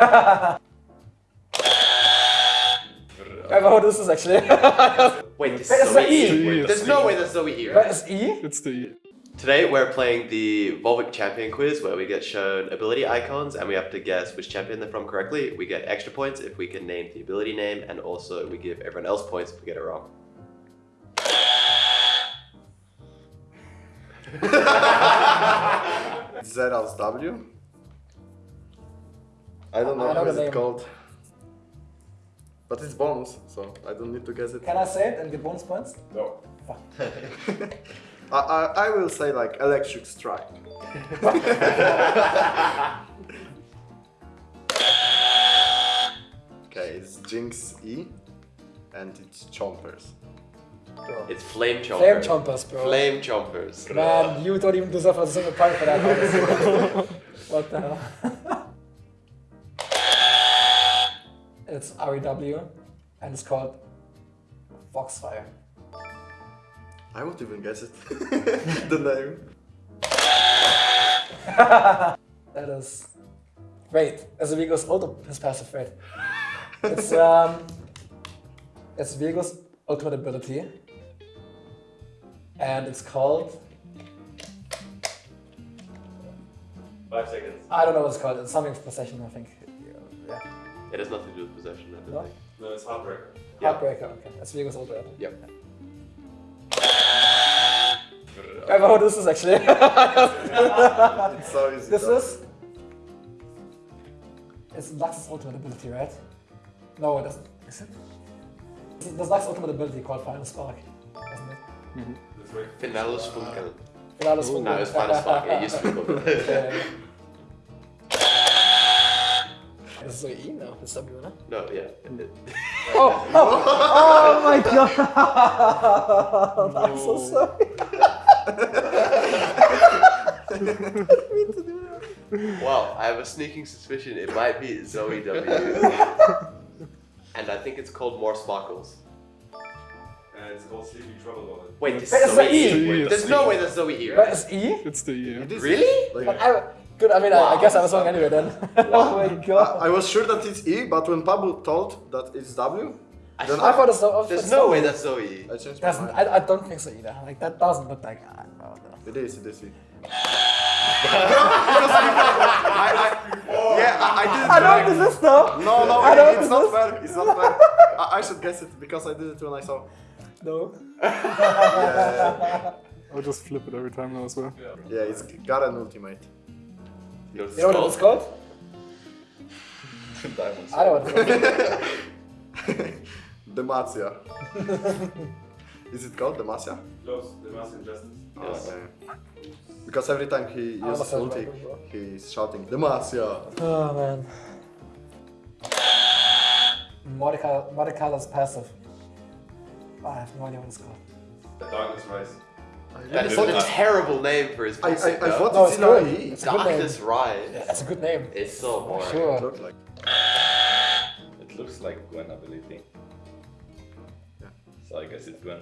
I don't know what this is actually. Wait, this is Zoe the E. E. Wait, There's it's no the way that's Zoe E. Where Right? is E? It's the Today we're playing the Volvic Champion quiz where we get shown ability icons and we have to guess which champion they're from correctly. We get extra points if we can name the ability name and also we give everyone else points if we get it wrong. Zeri's W. I don't know I know how the is name. it called. But it's bones, so I don't need to guess it. Can I say it and get bonus points? No. Fuck. I, I, I will say like electric strike. okay, it's Jinx E and it's Chompers. It's Flame Chomper. Flame chompers, bro. Flame Chompers. Man, you don't even deserve a single point for that. what the hell? It's Ahri W and it's called Foxfire. I won't even guess it. the name. That is. Wait, as a Viego's auto his passive rate. It's um it's Viego's ultimate ability. And it's called Five seconds. I don't know what it's called. It's something possession, I think. Yeah. It has nothing to do with possession, I don't No? think. No, it's Heartbreaker. Yeah. Heartbreaker, okay. That's Viego's ultimate. Yep. I don't know what this is actually. It's so easy. this though. is it's Lux's ultimate ability, right? No, it isn't. Is it? There's Lux's ultimate ability called Final Spark, isn't it? That's right. Finalus Funkel. Finalus No, it's Final Spark. It used to be called that. Yeah, yeah. This is E now, this is W, no? No, yeah. Oh, oh, oh my god! I'm so sorry. Well, I have a sneaking suspicion it might be Zoe W. and I think it's called More Sparkles. And it's called Sleepy Trouble Wallet. Wait, this is it's Zoe. Wait, There's no way that's Zoe E, Where right? is E? It's the E. Really? Like, I, good, I mean, I, I guess I was wrong anyway then. oh my I, god. I was sure that it's E, but when Pablo told that it's W, I then I thought it's so. There's it's no so- way that's Zoe E. I changed my mind. I, I don't think so either. Like, that doesn't look like. I don't know. It is, it is E. I, I, yeah, I, I did it I know right. what this is though! No, no, I know it's this not is- fair. It's not fair. I, I should guess it because I did it when I saw. No. yeah. I'll just flip it every time now as well. Yeah, it's Garen Ultimate. You know what it's You know what it's called? Diamonds. I know what it's called. Demacia. is it called Demacia? Close. Demacian Justice. Ah, yes. Okay. Because every time he I uses almost ulti, said he's shouting Demacia. Oh man. Mordecai, Mordecai's passive. I have no idea what it's called. The Darkness Rise. That is thought a it's- terrible name for his I, I. I though. thought No, it's it's in good. It's a good name. Darkness Rise. Yeah, that's a good name. It's so boring. Sure. Look like. It looks like Gwen ability. Yeah. So I guess it's Gwen.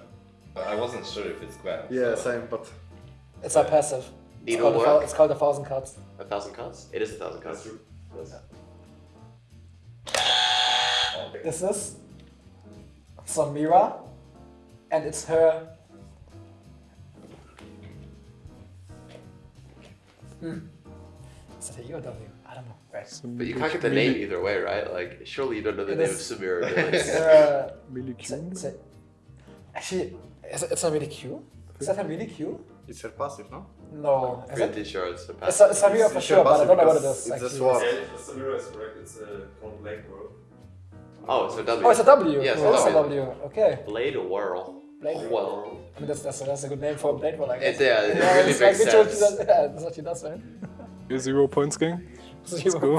But I wasn't sure if it's Gwen. Yeah, so- same, but It's a passive. It's Needle called, work. it's called a thousand cards. A thousand cards? It is a thousand cards. That's true. Yes. Oh, This is Samira, and it's her. Hmm. Is it a E or W? I don't know. Right. But you can't get the name either way, right? Like, surely you don't know the name of Samira. It's, uh, Really it's, a, cute. it's a, actually, is it, it's not really Q. Is that a really Q? it's her passive, no? No. Is it? Pretty sure it's a passive. it's Samira for It's sure, her but I don't know what it passive is. it's a actually. sword. Yeah, Samira is correct, it's uh, called Blade Whirl. Oh, it's a W. Oh, it's a W. Yes, oh, it's a W. W. Okay. Blade Whirl. Blade oh, Whirl. I mean, that's, that's, a, that's a good name for a blade roll, I guess. It- yeah, it really it's makes literally what she sense. does- Yeah, that's what she does, right? Okay, zero points, gang. Let's go. So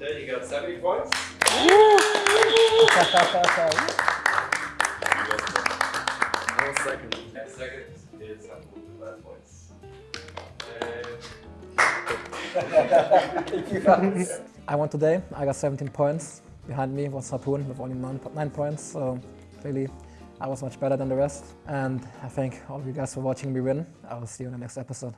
Mate, you got 70 points. I was second. And second is 5 points. I won today. I got 17 points. Behind me was Harpoon with only 9, nine points. So really, I was much better than the rest. And I thank all of you guys for watching me win. I will see you in the next episode.